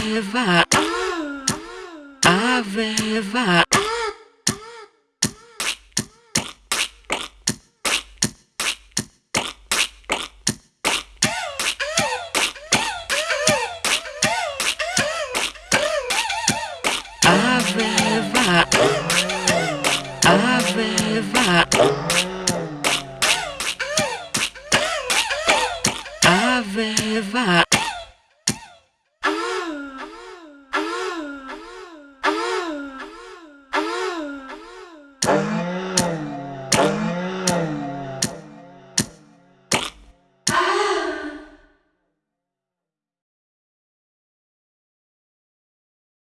aveva, aveva. Aveva, aveva, aveva.